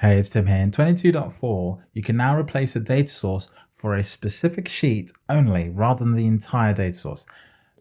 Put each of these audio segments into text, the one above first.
Hey, it's Tim here. In 22.4, you can now replace a data source for a specific sheet only rather than the entire data source.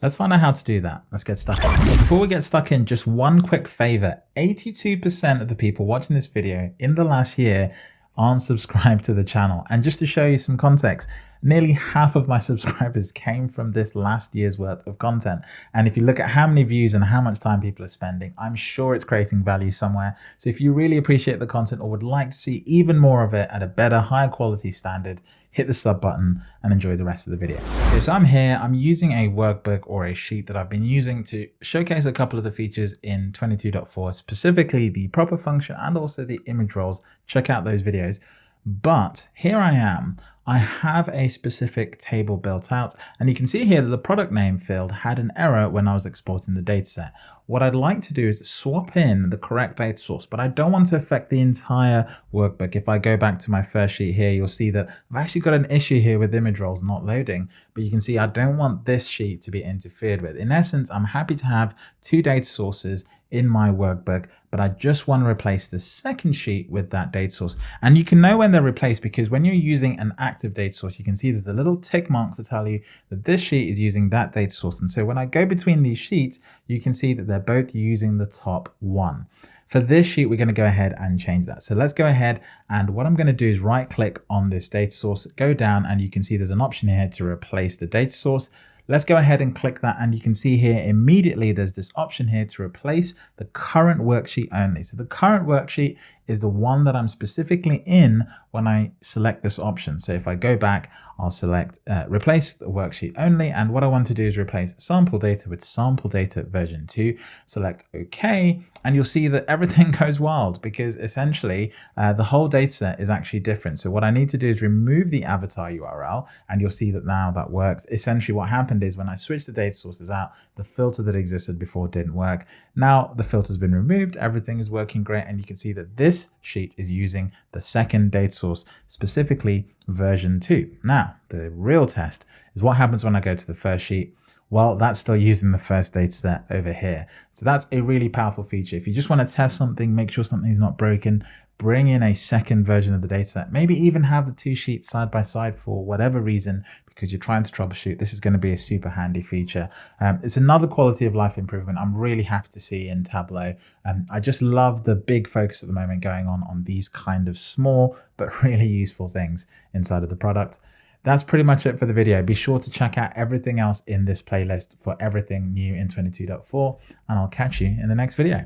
Let's find out how to do that. Let's get stuck in. Before we get stuck in, just one quick favor. 82% of the people watching this video in the last year aren't subscribed to the channel. And just to show you some context, nearly half of my subscribers came from this last year's worth of content. And if you look at how many views and how much time people are spending, I'm sure it's creating value somewhere. So if you really appreciate the content or would like to see even more of it at a better, higher quality standard, hit the sub button and enjoy the rest of the video. Okay, so I'm here, I'm using a workbook or a sheet that I've been using to showcase a couple of the features in 22.4, specifically the proper function and also the image roles. Check out those videos. But here I am, I have a specific table built out and you can see here that the product name field had an error when I was exporting the dataset. What I'd like to do is swap in the correct data source, but I don't want to affect the entire workbook. If I go back to my first sheet here, you'll see that I've actually got an issue here with image roles not loading, but you can see I don't want this sheet to be interfered with. In essence, I'm happy to have two data sources in my workbook, but I just want to replace the second sheet with that data source. And you can know when they're replaced because when you're using an active data source, you can see there's a little tick mark to tell you that this sheet is using that data source. And so when I go between these sheets, you can see that they're both using the top one. For this sheet, we're going to go ahead and change that. So let's go ahead and what I'm going to do is right click on this data source, go down and you can see there's an option here to replace the data source. Let's go ahead and click that and you can see here immediately there's this option here to replace the current worksheet only. So the current worksheet is the one that I'm specifically in when I select this option. So if I go back, I'll select uh, replace the worksheet only. And what I want to do is replace sample data with sample data version 2. Select OK. And you'll see that everything goes wild because essentially uh, the whole data set is actually different. So what I need to do is remove the avatar URL and you'll see that now that works. Essentially what happened is when I switched the data sources out, the filter that existed before didn't work. Now the filter's been removed, everything is working great. And you can see that this sheet is using the second data source, specifically version 2. Now, the real test is what happens when I go to the first sheet. Well, that's still using the first data set over here. So that's a really powerful feature. If you just want to test something, make sure something's not broken, bring in a second version of the dataset, maybe even have the two sheets side by side for whatever reason, because you're trying to troubleshoot. This is going to be a super handy feature. Um, it's another quality of life improvement I'm really happy to see in Tableau. Um, I just love the big focus at the moment going on on these kind of small but really useful things inside of the product. That's pretty much it for the video. Be sure to check out everything else in this playlist for everything new in 22.4 and I'll catch you in the next video.